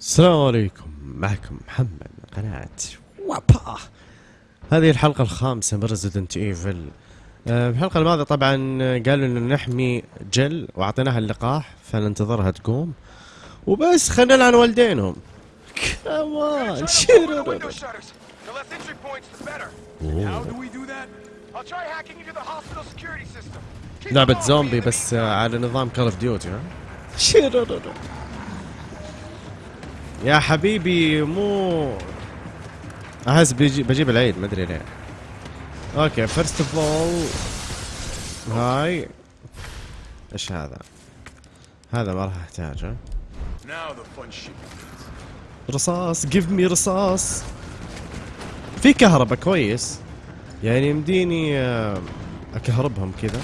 السلام عليكم. معكم محمد من قناة وابا. هذه الحلقة الخامسة من Resident Evil في الحلقة الماضية طبعا قالوا انه نحمي Jill وأعطيناها اللقاح فننتظرها تقوم. وبس خلينا نلعن والدينهم. كمان. Keep لعبة زومبي بس meantime. على نظام Call of Duty ها؟ يا حبيبي مو أحس بيجي بجيب العيد ما أدري ليه. okay first of all هاي. إيش هذا؟ هذا ما راح أحتاجه. رصاص give me رصاص. في كهرباء كويس. يعني يمديني آه، أكهربهم كذا.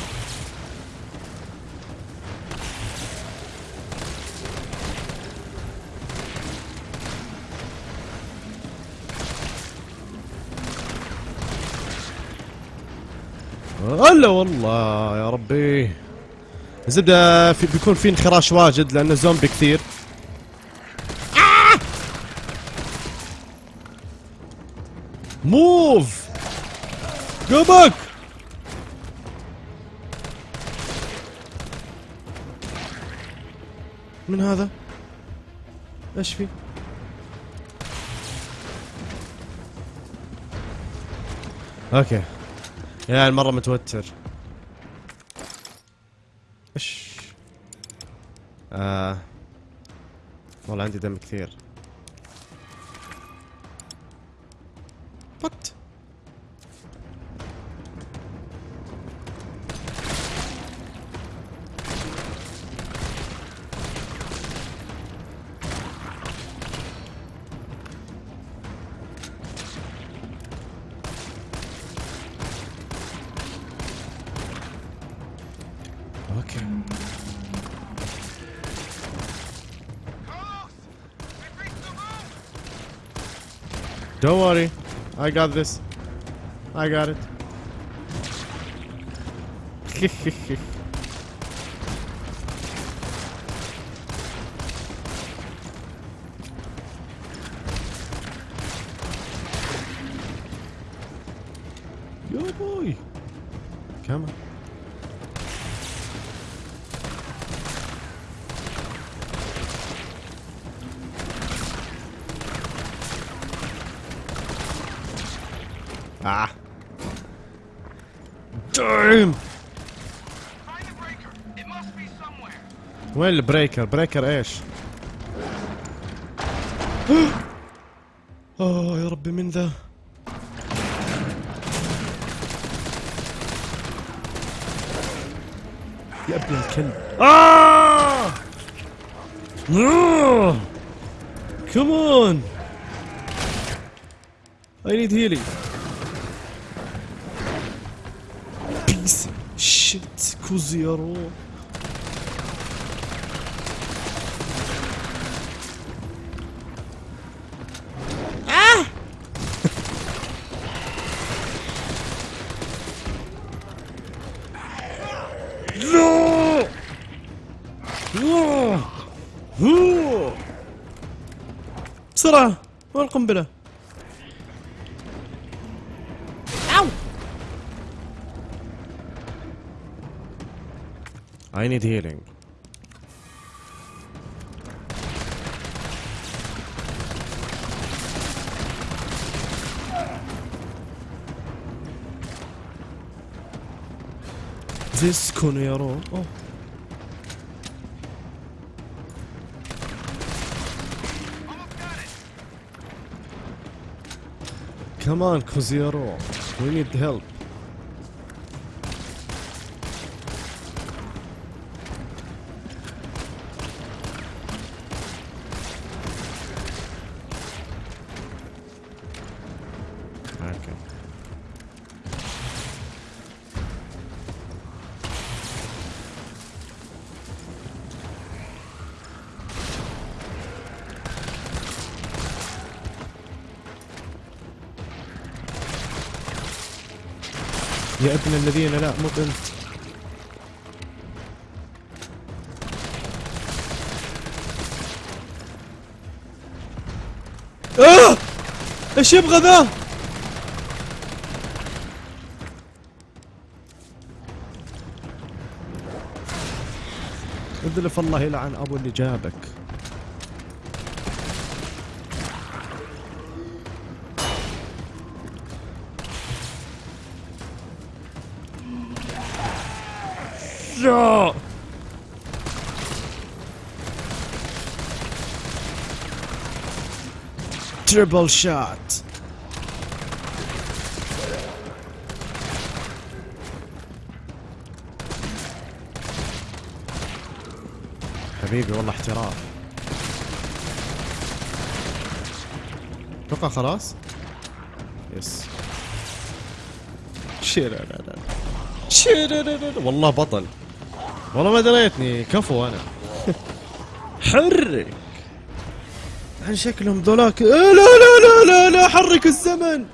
هلا والله يا ربي. الزبدة في بيكون في انخراش واجد لأنه زومبي كثير. موف جو باك من هذا؟ إيش في؟ أوكي. يا المرة متوتر. إيش؟ آه. والله عندي دم كثير. وات Don't worry. I got this. I got it. Yo boy. Come on. وين ال breaker؟ breaker إيش؟ اوه يا ربي من ذا؟ يا ابن الكلب. آه! آه! I need healing. Piece of shit. كوزيرو بسرعة وين القنبلة؟ أو! I need healing. This Conero. Oh. Come on, Cosiero. We need help. يا ابن الذين لا مو انت آه! إيش يبغى ذا؟ اذلف الله يلعن أبو اللي جابك. triple shot حبيبي والله احتراف أتوقع خلاص؟ yes. والله بطل. والله ما دريتني. كفو أنا. حرك عن شكلهم ذولاك؟ إيه لا لا لا لا لا حرك الزمن.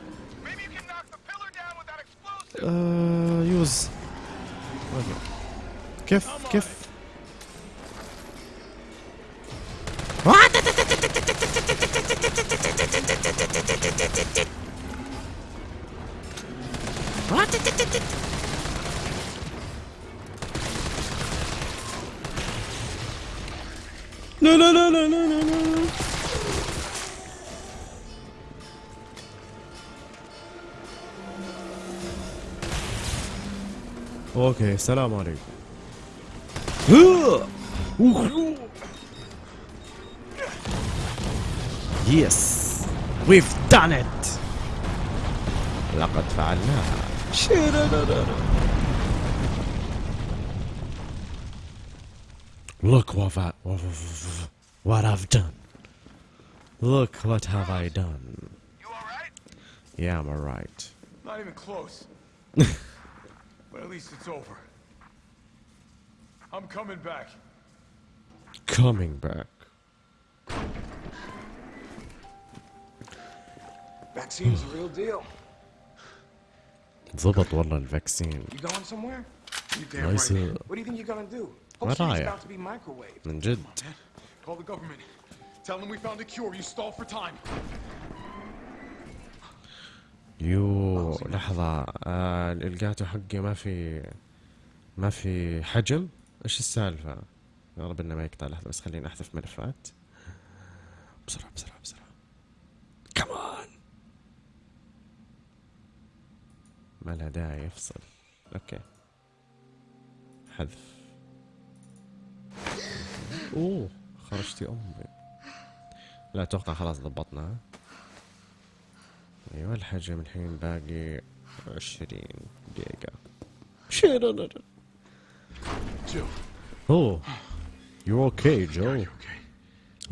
اوكي السلام عليكم يس ويف دان ات لقد فعلناها Look what I, what I've done. Look what have I done. You alright? Yeah, I'm alright. Not even close. but at least it's over. I'm coming back. Coming back. Vaccine's a real deal. ضبط والله الفاكسين You going somewhere? You damn Nice. right. What do you think you're gonna do? Where Whole city's are ya? about to be microwaved. من جد Dad, call the government. Tell them we found a cure. You stall for time. yo لحظة. آه حقي ما في ما في حجم. إيش السالفة؟ يا رب إنه ما يقطع لحظة بس خليني أحذف ملفات. بسرعة بسرعة بسرعة. كمان ما لها داعي يفصل. okay. حذف. أوه خرجتي أمي. لا أتوقع خلاص ضبطنا. أيوه الحجم الحين باقي عشرين دقيقة شيرا جو you okay?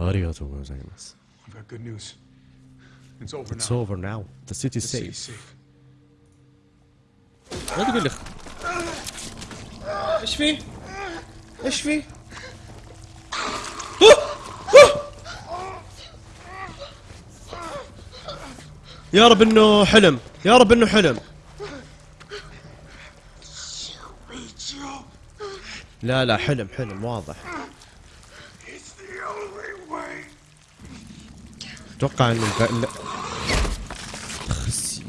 اريغاتو غوزايماس I've got good news. It's over It's now. over now. The city The is city's safe. safe. لا تقول لي إيش فيه؟ إيش فيه؟ يا رب إنه حلم يا رب إنه حلم لا لا حلم حلم واضح. أتوقع ان الب... لا. خسي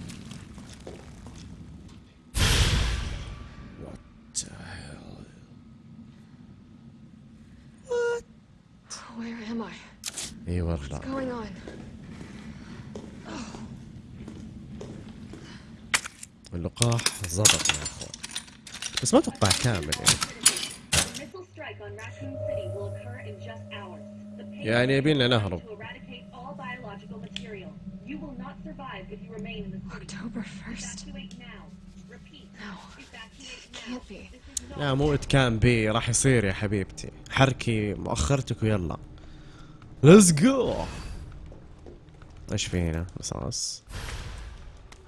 What the hell? Where am I? إي والله Going on? اللقاح ظبط يا أخوان. بس ما أتوقع كامل يعني. يعني يبينا نهرب. لا مو it can be راح يصير يا حبيبتي. حركي مؤخرتك ويلا. let's go إيش في هنا؟ رصاص.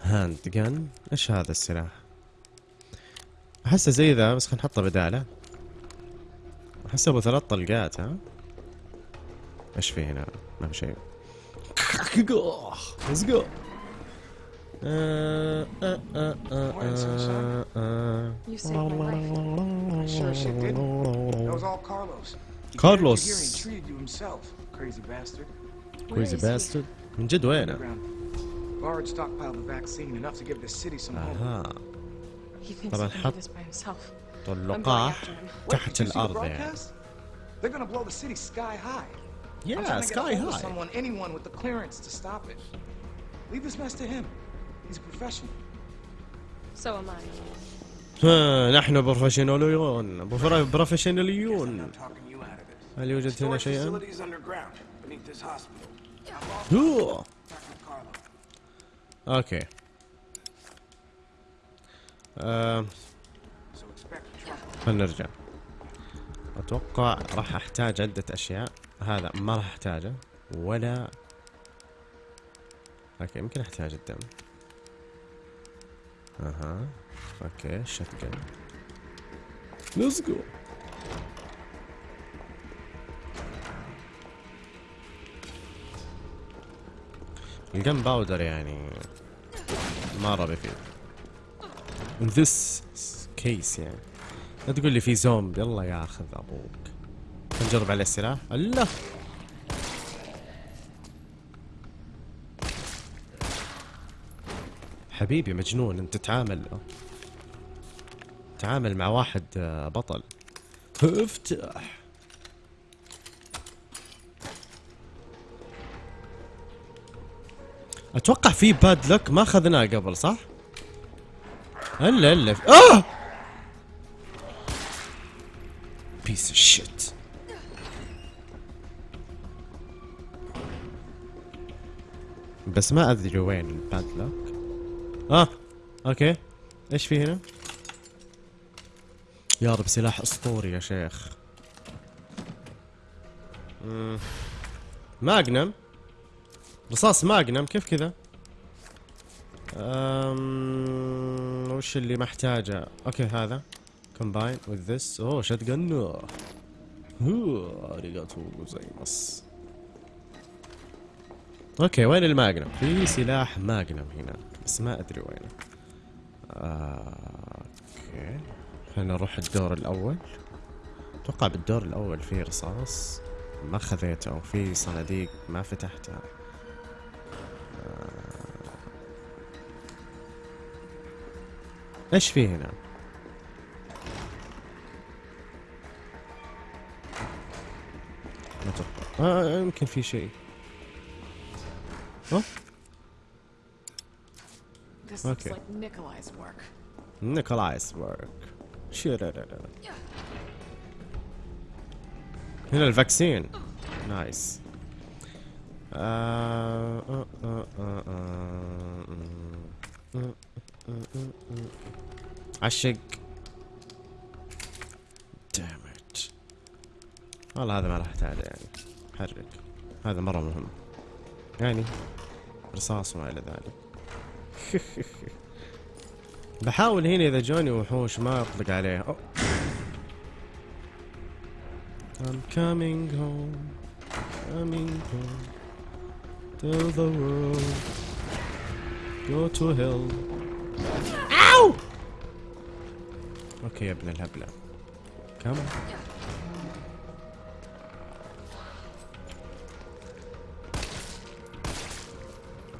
handgun إيش هذا السلاح؟ أحسه زي ذا بس خلينا نحطه بدالة. أحسه أبو ثلاث طلقات ها؟ إيش في هنا؟ ما في شيء. ليتس جو كارلوس كارلوس من جد وينه؟ Underground. Bard stockpiled the vaccine enough to give the city some hope. اها He thinks طبعا he can do حط this by himself. I'm طول going اللقاح after him. Wait, تحت did you see the الارض يعني broadcast? They're gonna blow the city sky high. I'm Yeah, trying to get a sky hold of high. someone, anyone with the clearance to stop it. Leave this mess to him. He's a professional. So am I. ها، نحن بروفيشناليون بروف- بروفيشناليون I'm talking you out of this. هل يوجد هنا Storage شيئا؟ okay. trouble. خلينا نرجع. أتوقع راح أحتاج عدة أشياء. هذا ما راح أحتاجه ولا okay يمكن أحتاج الدم. أها okay shotgun let's go ال gunpowder يعني مرة بيفيد in this case يعني. لا تقول لي في زومبي يلا ياخذ أبوك نجرب عليه السلاح. الله! حبيبي مجنون انت تتعامل. تعامل مع واحد آه، بطل. افتح أتوقع في باد لك ما اخذناه قبل صح؟ إلا إلا. آه! piece of shit بس ما أدري وين ال padlock آه okay. إيش في هنا؟ يا رب سلاح أسطوري يا شيخ. magnum رصاص magnum كيف كذا؟ أم... وش اللي محتاجه؟ okay هذا. Combine with this. أوه shit gun oh ありがとうございます okay وين ال magnum؟ في سلاح magnum هنا بس ما أدري وينه. okay خلينا نروح الدور الأول. أتوقع بالدور الأول في رصاص ما خذيته في صناديق ما فتحتها إيش في هنا؟ ما أتوقع آه يمكن في شيء. Nikolai's work. Nikolai's work هنا ال vaccine nice آه، آه، آه، آه، آه، آه، آه، آه. عشق. دامت والله هذا ما راح احتاجه يعني. حرك هذا مرة مهم. يعني رصاص وما إلى ذلك. بحاول هنا إذا جوني وحوش ما أطلق عليه. I'm coming home. Coming home. Tell the world Go to hell. Ow أوكي يا ابن الهبلة كم؟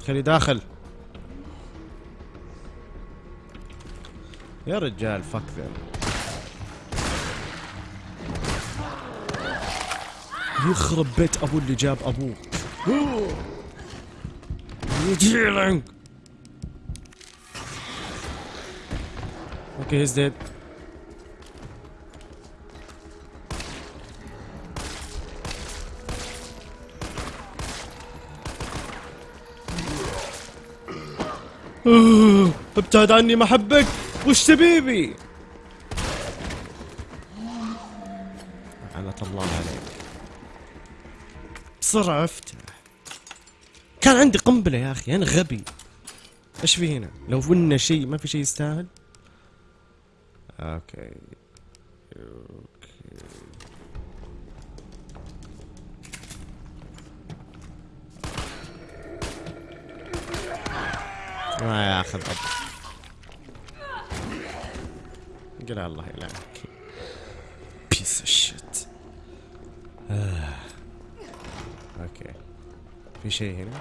خلي داخل. يا رجال فك ذا يخرب بيت ابو اللي جاب يجيلك أوكي هيز ديد ابتعد عني ما أحبك. وش تبيبي؟ لعنة الله عليك. بسرعة افتح كان عندي قنبلة يا أخي أنا غبي. إيش في هنا؟ لو قلنا شيء ما في شيء يستاهل؟ أوكي أوكي ما ياخذ اب قل الله يلعنك piece of shit okay في شيء هنا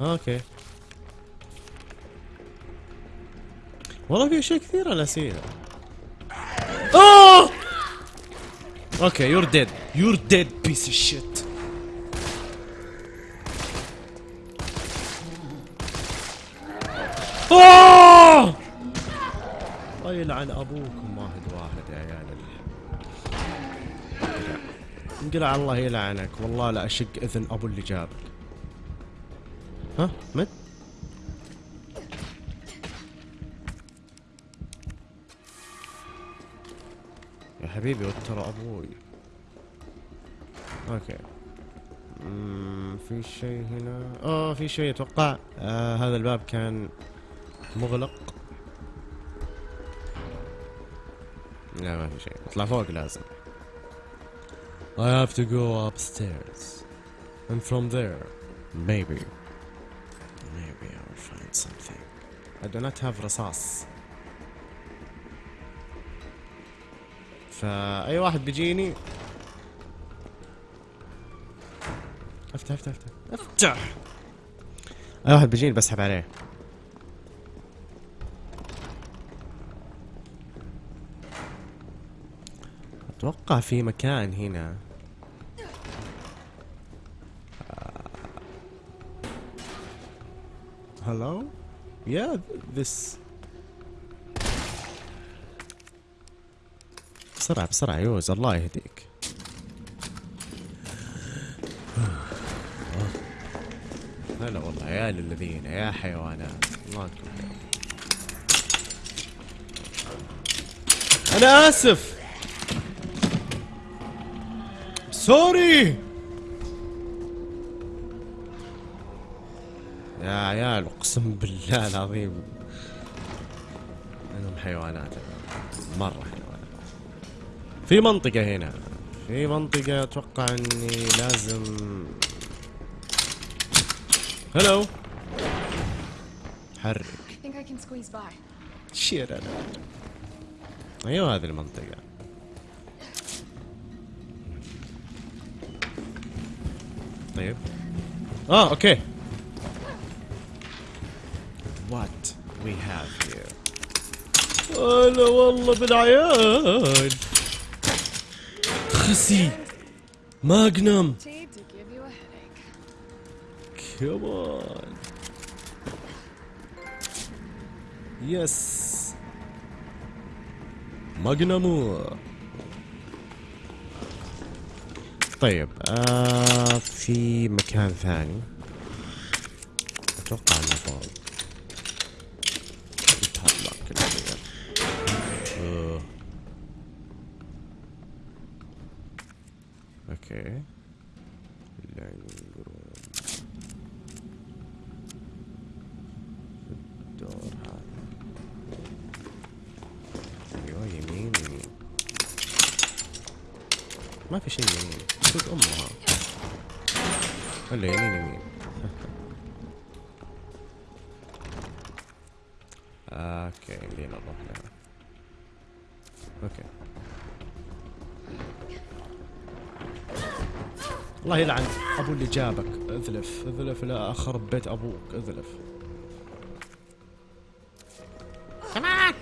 okay. والله في أشياء كثيرة ناسيها. أوه! okay you're dead you're dead piece of shit أوه! الله يلعن أبوكم واحد واحد يا عيال انقلع الله يلعنك. والله لا أشق إذن أبو اللي جابك. ها؟ مت؟ يا حبيبي وترى أبوي. أوكي. في شيء هنا؟ آه في شيء أتوقع. آه هذا الباب كان مغلق. لا ما في شيء. اطلع فوق لازم. I have to go upstairs. And from there. Maybe. Find something. I do not have رصاص فأي واحد بيجيني؟ افتح افتح افتح. افتح! أي واحد بيجيني بسحب عليه. أتوقع في مكان هنا. هلو يا ذس بسرعة بسرعة. يوز الله يهديك. هلا والله. عيال الذين يا حيوانات. الله يكون أنا آسف. سوري. يا عيال أقسم بالله العظيم. إنهم حيوانات. مرة حيوانات. في منطقة هنا. في منطقة أتوقع إني لازم. هلو حرك. شير أنا. أيوه هذه المنطقة. طيب. آه أوكي. What we have here. هلا والله بالعيال خسي. ماجنم on. Yes. ماجنامو طيب آه في مكان ثاني. أتوقع إنه فوق يتهلا كل شيء. آه. أوكي. الدور هذا أيوه يمين يمين ما في شيء يمين صدق امها ولا يمين يمين أوكي يمدينا نروح لها أوكي الله يلعن. أبو اللي جابك. اذلف. اذلف لا اخرب بيت أبوك. اذلف. كمان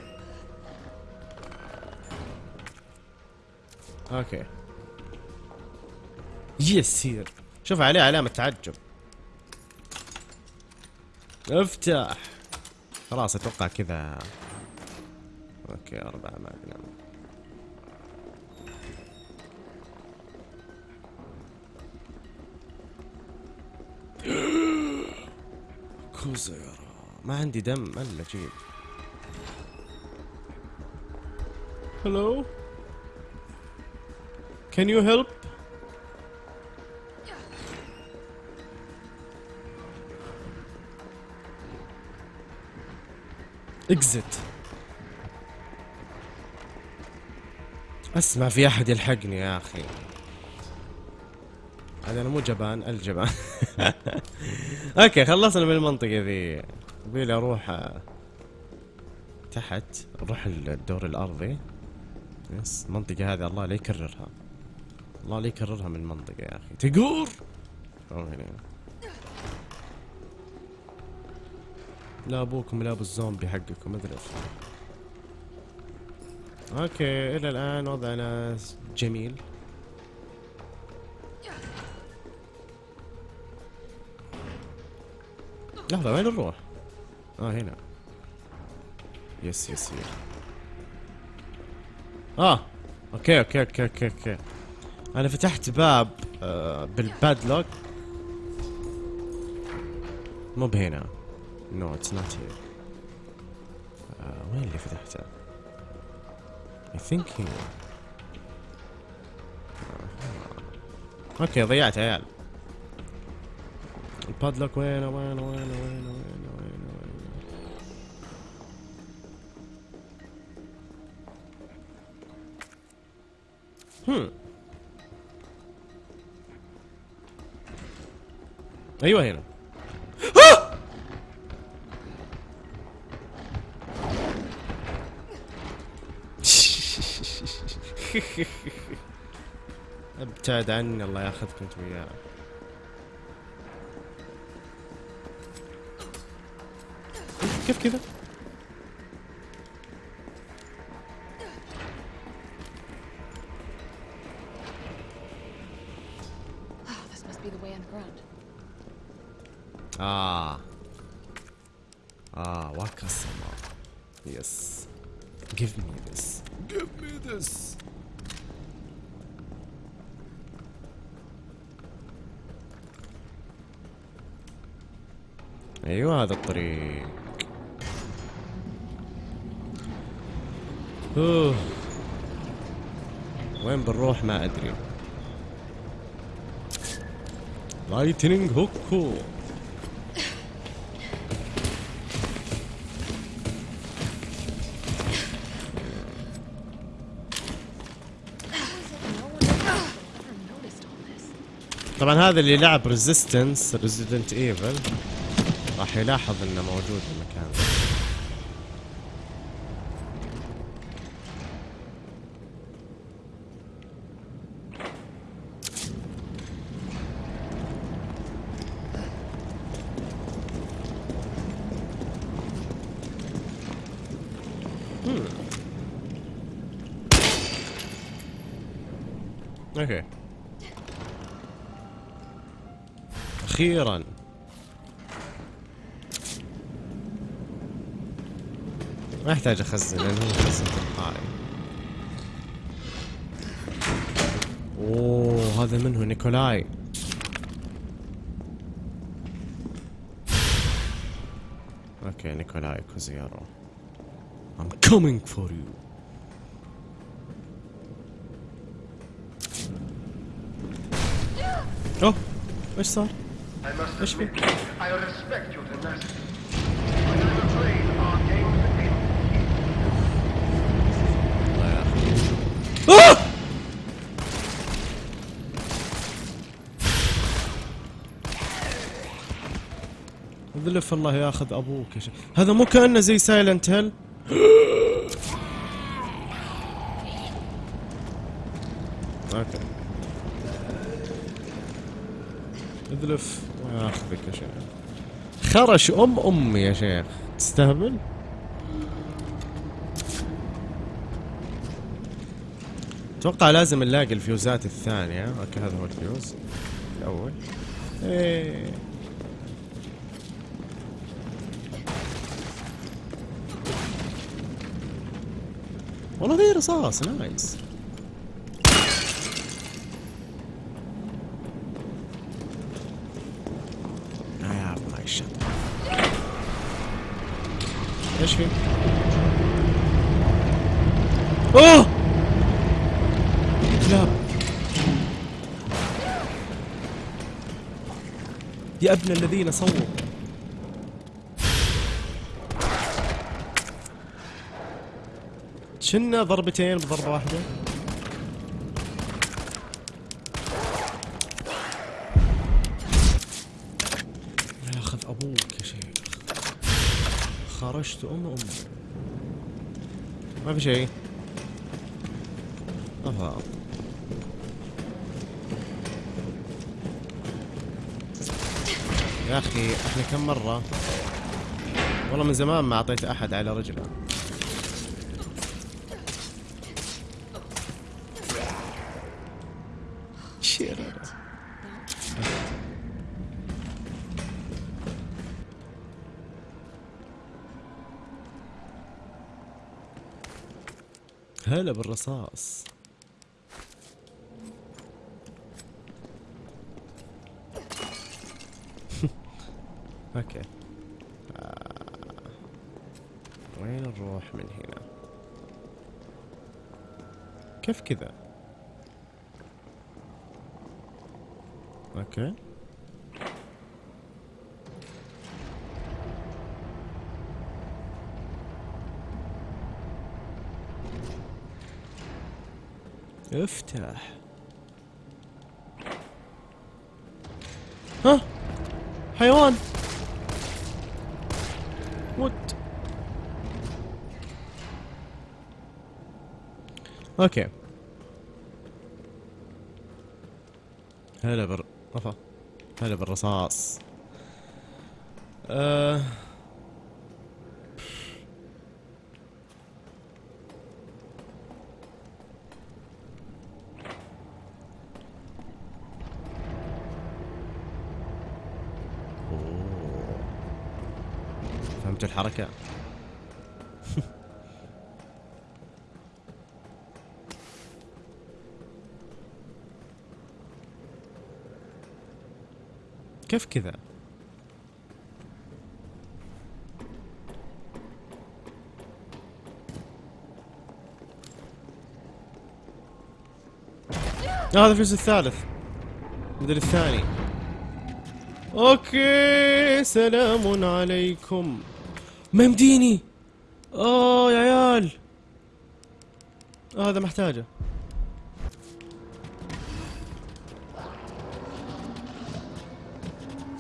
okay. يسير. شوف عليه علامة تعجب. افتح. خلاص أتوقع كذا. okay أربعة magnum كوزيرا ما عندي دم الا جيب هلو Can you help? Exit. أسمع في أحد يلحقني يا أخي. هذا أنا مو جبان الجبان. okay خلصنا من المنطقة ذي يبيلي أروح آه، تحت أروح الدور الأرضي. yes المنطقة هذه الله لا يكررها. الله لا يكررها من المنطقة يا أخي. تقور هنا. لا أبوكم لا أبو الزومبي حقكم اذلف okay إلى الآن وضعنا جميل. لحظة وين نروح؟ آه هنا. yes yes yes. آه okay okay okay okay okay. أنا فتحت باب آه بال padlock. مو بهنا. no it's not here وين اللي فتحته؟ I think هنا آه. أوكي ضيعت عيال. ال padlock وينه وينه وينه وينه وينه وينه وينه هم أيوه هنا ابتعد عني الله ياخذكم انت وياه كيف كذا؟ أوه. وين بنروح ما أدري. Lightning Hawk أو. طبعا هذا اللي لعب Resistance Resident Evil راح يلاحظ إنه موجود المكان ذا. Hmm. okay أخيرا. ما يحتاج أخزن لأنه هو مخزن تلقائي. أوه هذا منه نيكولاي. أوكي نيكولاي كوزيارو. I'm coming for you. أوه إيش صار؟ I must إيش في؟ admit, I respect your tenacity. But I'm afraid our game's ended. الله يا أخي آه! ذلف الله ياخذ أبوك يا شيخ هذا مو كأنه زي Silent Hill okay اذلف وياخذك يا شيخ خرش أم امي يا شيخ. تستهبل؟ أتوقع لازم نلاقي الفيوزات الثانية. okay هذا هو الفيوز. الأول. إيه. والله ذي رصاص نايس I have my shot. في؟ أوه! كلاب يا ابن الذين صووا. شنا ضربتين بضربة واحدة. خرجت ام امي ما في شيء افا يا أخي إحنا كم مرة؟ والله من زمان ما أعطيت أحد على رجله. هلا بالرصاص. أوكي. آه. وين نروح من هنا؟ كيف كذا؟ أوكي. افتح. ها؟ حيوان. وات أوكي. هلا بر هلا بالرصاص. آه. فهمت الحركة. كيف كذا؟ آه، هذا الجزء الثالث. بدل الثاني. أوكي سلام عليكم. ما يمديني. آه يا عيال. هذا محتاجه.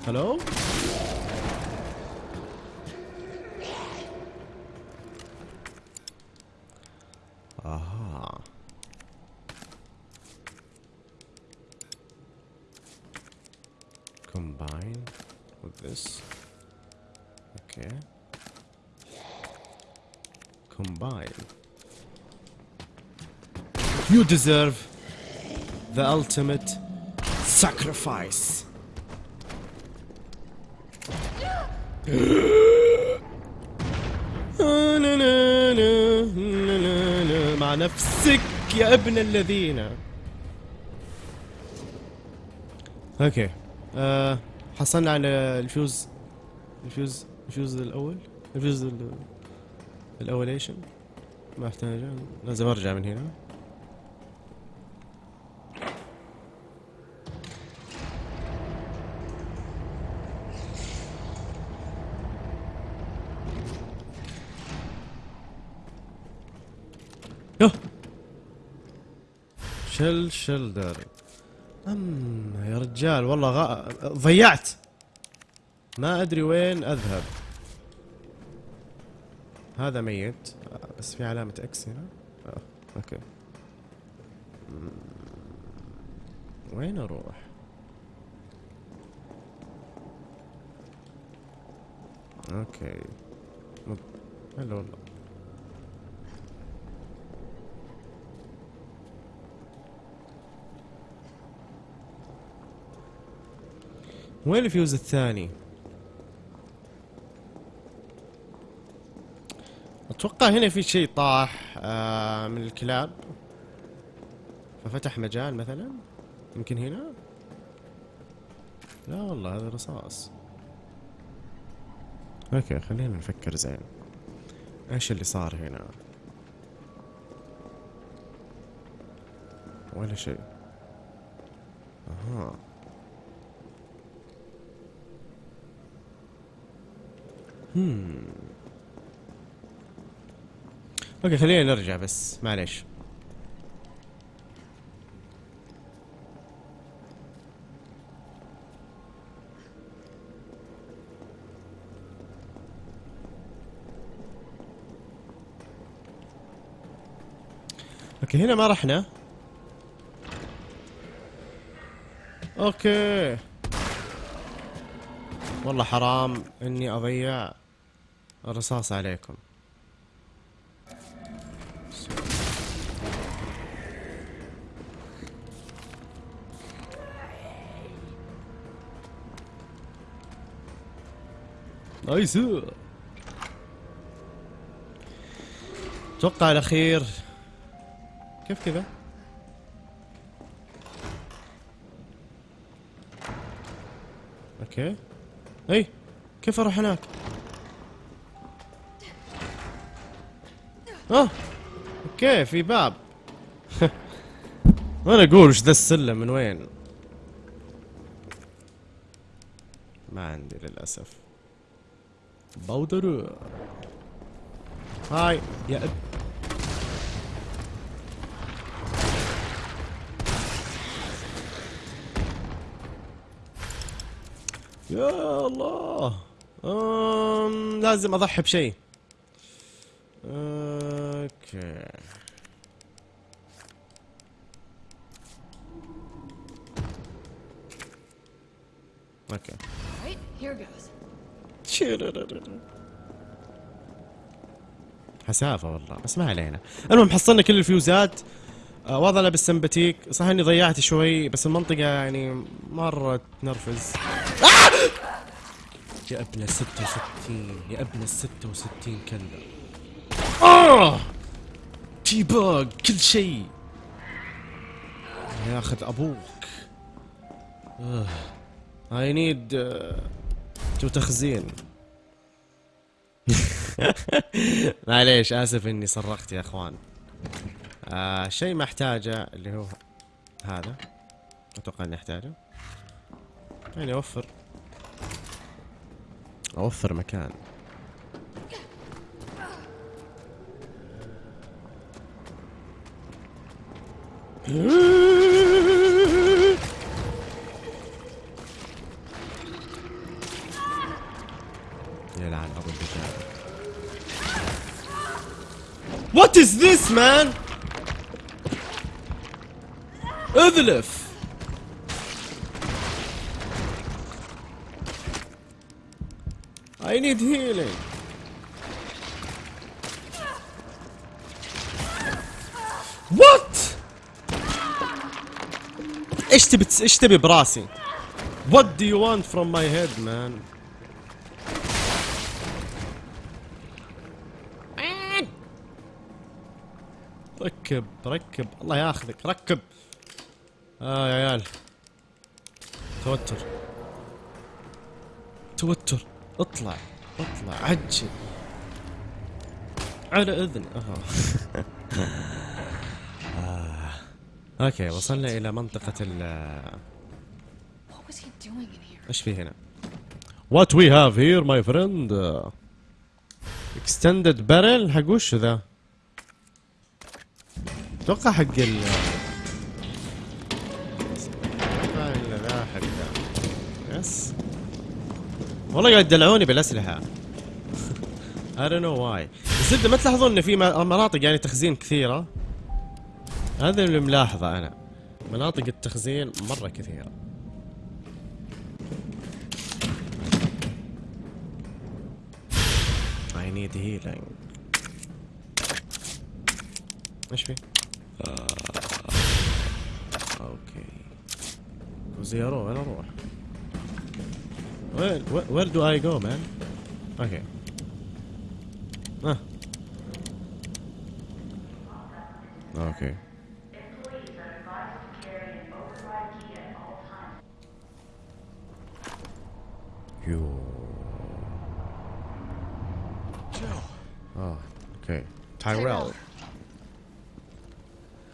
هلو أها combine with this okay combine you deserve the ultimate sacrifice. مع نفسك يا ابن الذين. okay آه حصلنا على الفيوز الفيوز الفيوز الأول؟ الفيوز ال- الاوليشن ما احتاجه لازم أرجع من هنا. شل شلدر أم يا رجال والله غا... ضيعت ما أدري وين أذهب هذا ميت بس في علامة إكس هنا آه. أوكي. وين أروح أوكي. هلا والله وين الفيوز الثاني؟ أتوقع هنا في شيء طاح آه من الكلاب. ففتح مجال مثلا؟ يمكن هنا؟ لا والله هذا رصاص. okay خلينا نفكر زين. إيش اللي صار هنا؟ ولا شيء. أها. هم أوكي خلينا نرجع بس معليش. okay هنا ما رحنا. okay والله حرام إني أضيع الرصاص عليكم. nice. أتوقع الاخير كيف كذا؟ okay. اي كيف أروح هناك؟ آه okay في باب وأنا أقول وش ذا السلم من وين؟ ما عندي للأسف بودر هاي يا اب يا الله. أم لازم أضحي بشيء. أوكي. أوكي. حسافة والله بس ما علينا. المهم حصلنا كل الفيوزات. آه واضح لابس سمباتيك صح إني ضيعت شوي بس المنطقة يعني مرة تنرفز. آه! يا ابن ال 66 يا ابن ال 66 كلب. آه! تي باج كل شيء. ياخذ أبوك. اي نيد تو تخزين. معليش آسف إني صرخت يا إخوان. آه شيء ما احتاجه اللي هو هذا. أتوقع إني أحتاجه. يعني أوفر. أوفر مكان. يلعن ابو الدجاج What is this man? اذلف I need healing What? إيش تبي إيش تبي براسي؟ What do you want from my head man? ركب ركب الله ياخذك ركب آه يا عيال. توتر. توتر. اطلع. اطلع. عجل. على إذن. آه. okay وصلنا إلى منطقة ال? إيش في هنا؟ What we have here my friend. Uh, extended barrel. حق وش ذا؟ أتوقع حق ال حق ذا yes. والله قاعد يدلعوني بالأسلحة. I don't know why. الزبدة ما تلاحظون إن في مناطق يعني تخزين كثيرة؟ هذا اللي ملاحظة أنا. مناطق التخزين مرة كثيرة. I need healing. إيش في؟ آه. okay زيارو وين أروح؟ وين where do I go man؟ okay آه أوكي يو Joe, آه أوكي تايريل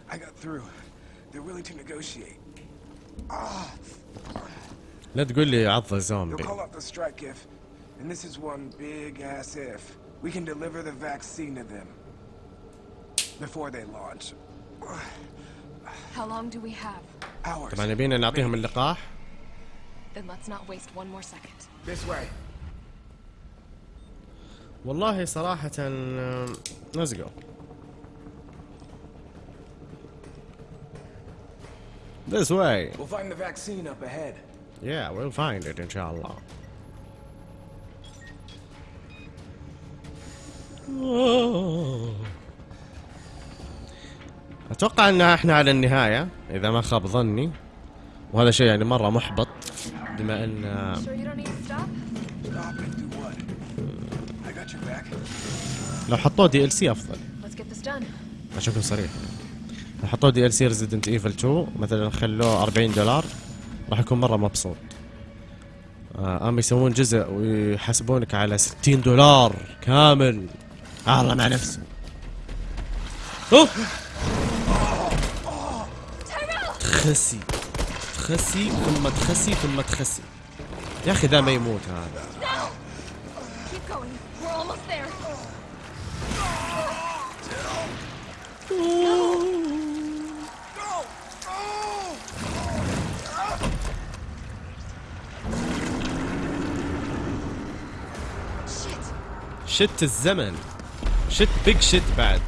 I got through. They're willing to negotiate. لا تقول لي عض They'll زومبي call off the strike if, and this is one big ass if, we can deliver the vaccine to them before they launch. How long do we have? Hours. طبعا يبينا نعطيهم اللقاح Then let's not waste one more second. This way. والله صراحة let's go This way We'll find the vaccine up ahead. Yeah we'll find it إن شاء الله أتوقع ان إحنا على النهايه اذا ما خاب ظني وهذا شيء يعني مره محبط بما ان Sure you don't need to stop? Stop and do what? I got your back. لو حطوه دي ال سي افضل Let's get this done. عشان اكون صريح لو حطوه DLC Resident Evil 2 مثلا خلوه 40 دولار راح يكون مرة مبسوط. آه، اما يسوون جزء ويحاسبونك على 60 دولار كامل. آه، الله مع نفسه أوه! تخسي. تخسي ثم تخسي ثم تخسي. يا أخي ذا ما يموت هذا. Keep going. We're almost there. Shit. شت الزمن. شت بيج شت بعد.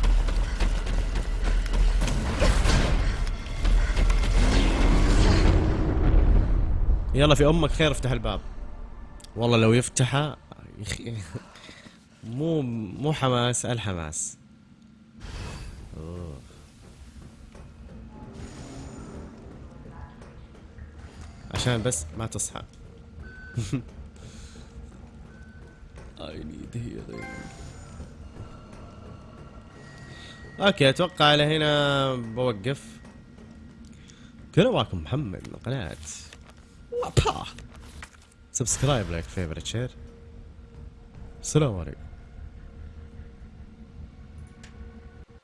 يلا في أمك خير افتح الباب. والله لو يفتحه مو مو حماس الحماس. عشان بس ما تصحى. I need healing. okay أتوقع على هنا بوقف. كنا معكم محمد من قناة. subscribe like favorite share السلام عليكم.